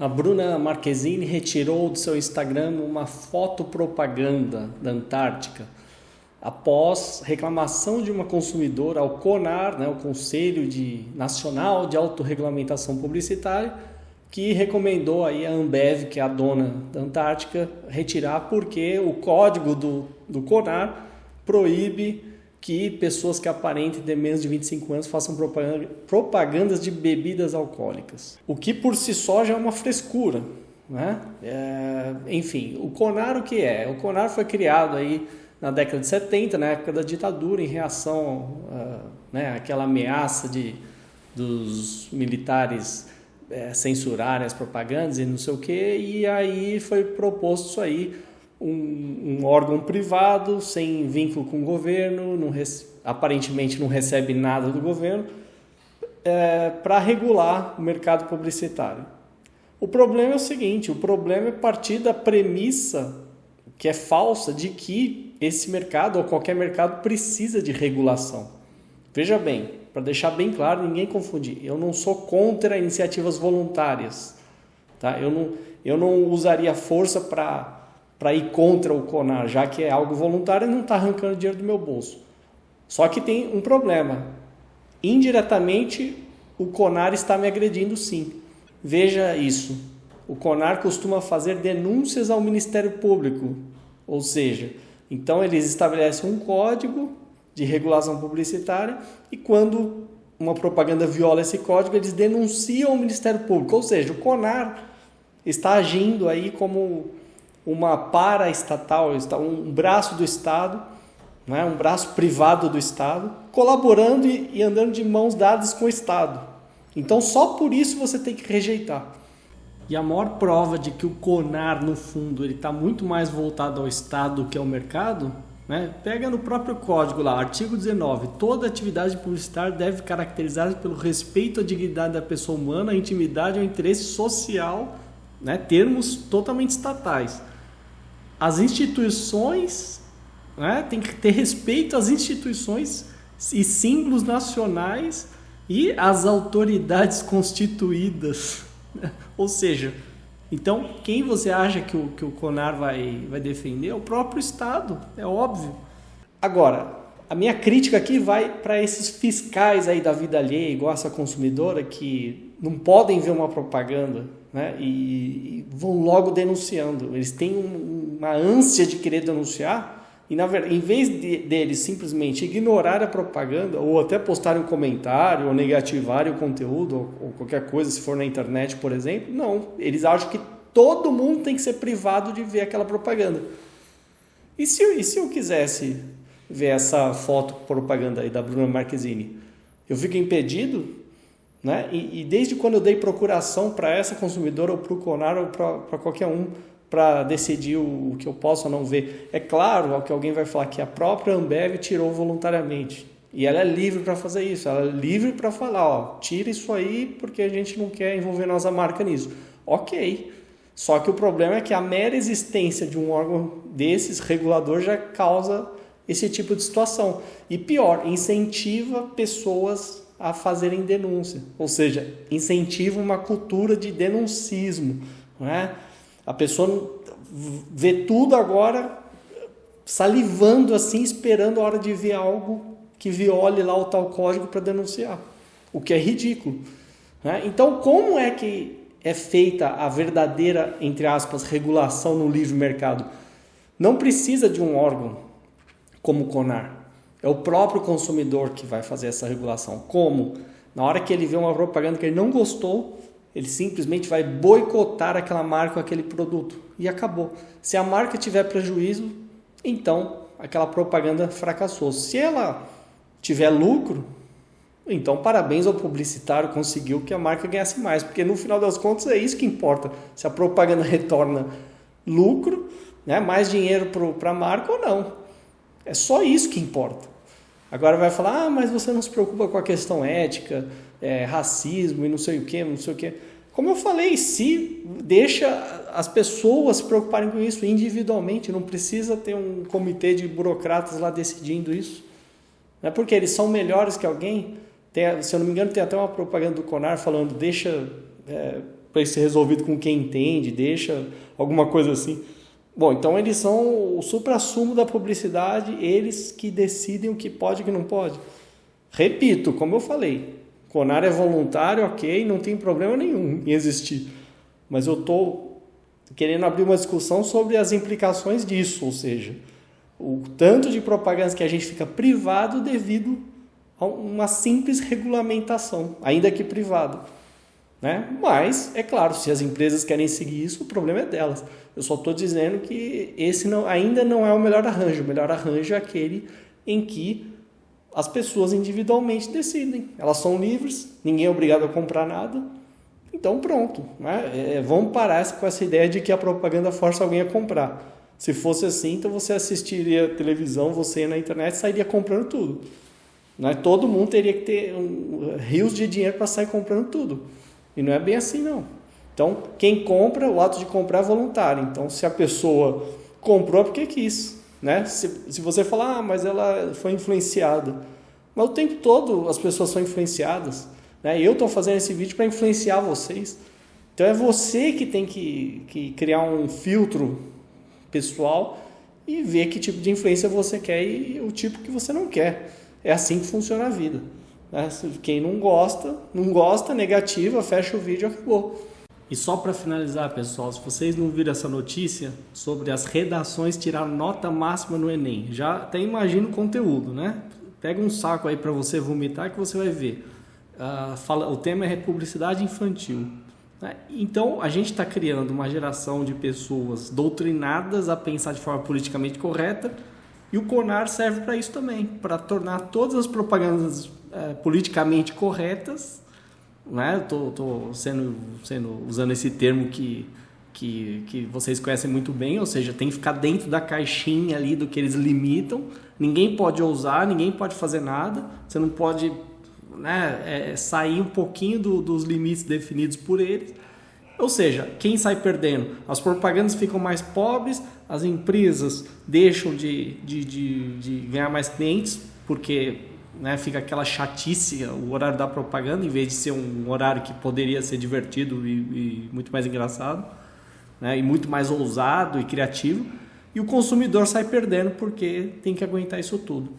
A Bruna Marquezine retirou do seu Instagram uma foto propaganda da Antártica após reclamação de uma consumidora ao CONAR, né, o Conselho de Nacional de Autorregulamentação Publicitária, que recomendou aí a Ambev, que é a dona da Antártica, retirar porque o código do, do CONAR proíbe que pessoas que aparentem ter menos de 25 anos façam propaganda, propagandas de bebidas alcoólicas. O que por si só já é uma frescura. Né? É, enfim, o CONAR o que é? O CONAR foi criado aí na década de 70, na época da ditadura, em reação uh, né, àquela ameaça de, dos militares é, censurarem as propagandas e não sei o que, e aí foi proposto isso aí um, um órgão privado sem vínculo com o governo, não aparentemente não recebe nada do governo, é, para regular o mercado publicitário. O problema é o seguinte: o problema é partir da premissa que é falsa de que esse mercado ou qualquer mercado precisa de regulação. Veja bem, para deixar bem claro, ninguém confundir, eu não sou contra iniciativas voluntárias. Tá? Eu, não, eu não usaria força para para ir contra o CONAR, já que é algo voluntário não está arrancando dinheiro do meu bolso. Só que tem um problema. Indiretamente, o CONAR está me agredindo sim. Veja isso. O CONAR costuma fazer denúncias ao Ministério Público, ou seja, então eles estabelecem um código de regulação publicitária e quando uma propaganda viola esse código, eles denunciam ao Ministério Público, ou seja, o CONAR está agindo aí como uma paraestatal, um braço do Estado, né, um braço privado do Estado, colaborando e, e andando de mãos dadas com o Estado. Então, só por isso você tem que rejeitar. E a maior prova de que o CONAR, no fundo, ele está muito mais voltado ao Estado do que ao mercado, né? pega no próprio código lá, artigo 19, toda atividade publicitária deve caracterizar pelo respeito à dignidade da pessoa humana, à intimidade ao interesse social, né? termos totalmente estatais as instituições, né, tem que ter respeito às instituições e símbolos nacionais e às autoridades constituídas. Ou seja, então quem você acha que o, que o CONAR vai, vai defender? É o próprio Estado, é óbvio. Agora, a minha crítica aqui vai para esses fiscais aí da vida alheia, igual essa consumidora, que não podem ver uma propaganda né? E, e, vão logo denunciando. Eles têm um, uma ânsia de querer denunciar e, na verdade, em vez de, deles simplesmente ignorar a propaganda ou até postarem um comentário ou negativarem o conteúdo ou, ou qualquer coisa, se for na internet, por exemplo, não. Eles acham que todo mundo tem que ser privado de ver aquela propaganda. E se, e se eu quisesse ver essa foto propaganda aí da Bruna Marquezine? Eu fico impedido? Né? E, e desde quando eu dei procuração para essa consumidora ou para o Conar ou para qualquer um para decidir o, o, que eu posso ou não ver. É claro que alguém vai falar que a própria Ambev tirou voluntariamente. E ela é livre para fazer isso, ela é livre para falar, ó, tira isso aí porque a gente não quer envolver nossa marca nisso. Ok. Só que o problema é que a mera existência de um órgão desses, regulador, já causa esse tipo de situação. E pior, incentiva pessoas a fazerem denúncia, ou seja, incentiva uma cultura de denuncismo. Não é? A pessoa vê tudo agora salivando assim, esperando a hora de ver algo que viole lá o tal código para denunciar, o que é ridículo. Né? Então, como é que é feita a verdadeira, entre aspas, regulação no livre mercado? Não precisa de um órgão como o CONAR. É o próprio consumidor que vai fazer essa regulação. Como? Na hora que ele vê uma propaganda que ele não gostou, ele simplesmente vai boicotar aquela marca ou aquele produto. E acabou. Se a marca tiver prejuízo, então aquela propaganda fracassou. Se ela tiver lucro, então parabéns ao publicitário, conseguiu que a marca ganhasse mais. Porque no final das contas é isso que importa. Se a propaganda retorna lucro, né, mais dinheiro para a marca ou não. É só isso que importa. Agora vai falar, ah, mas você não se preocupa com a questão ética, é, racismo e não sei o que, não sei o que. Como eu falei, se deixa as pessoas se preocuparem com isso individualmente, não precisa ter um comitê de burocratas lá decidindo isso. Não é porque eles são melhores que alguém. Tem, se eu não me engano, tem até uma propaganda do Conar falando, deixa, é, para ser resolvido com quem entende, deixa alguma coisa assim. Bom, então eles são o supra-sumo da publicidade, eles que decidem o que pode e o que não pode. Repito, como eu falei, Conar é voluntário, ok, não tem problema nenhum em existir. Mas eu estou querendo abrir uma discussão sobre as implicações disso, ou seja, o tanto de propagandas que a gente fica privado devido a uma simples regulamentação, ainda que privado. Né? Mas, é claro, se as empresas querem seguir isso, o problema é delas. Eu só estou dizendo que esse não, ainda não é o melhor arranjo. O melhor arranjo é aquele em que as pessoas individualmente decidem. Elas são livres, ninguém é obrigado a comprar nada. Então, pronto. Né? É, é vamos parar com essa ideia de que a propaganda força alguém a comprar. Se fosse assim, então você assistiria televisão, você na internet sairia comprando tudo. Né? Todo mundo teria que ter um, rios de dinheiro para sair comprando tudo. E não é bem assim, não. Então, quem compra, o ato de comprar é voluntário. Então, se a pessoa comprou é porque quis. Né? Se, se você falar, ah, mas ela foi influenciada. Mas o tempo todo as pessoas são influenciadas. Né? Eu estou fazendo esse vídeo para influenciar vocês. Então é você que tem que, que criar um filtro pessoal e ver que tipo de influência você quer e o tipo que você não quer. É assim que funciona a vida. Né? Quem não gosta, não gosta, negativa, fecha o vídeo, acabou. E só para finalizar, pessoal, se vocês não viram essa notícia sobre as redações tirar nota máxima no Enem, já até imagina o conteúdo, né? Pega um saco aí para você vomitar que você vai ver. Uh, fala, o tema é republicidade infantil. Né? Então, a gente está criando uma geração de pessoas doutrinadas a pensar de forma politicamente correta e o CONAR serve para isso também, para tornar todas as propagandas é, politicamente corretas, né? Tô, tô sendo, sendo usando esse termo que, que, que vocês conhecem muito bem, ou seja, tem que ficar dentro da caixinha ali do que eles limitam. Ninguém pode ousar, ninguém pode fazer nada. Você não pode né, é, sair um pouquinho do, dos limites definidos por eles. Ou seja, quem sai perdendo? As propagandas ficam mais pobres, as empresas deixam de, de, de, de ganhar mais clientes, porque né, fica aquela chatice, o horário da propaganda, em vez de ser um horário que poderia ser divertido e, e muito mais engraçado, né, e muito mais ousado e criativo, e o consumidor sai perdendo porque tem que aguentar isso tudo.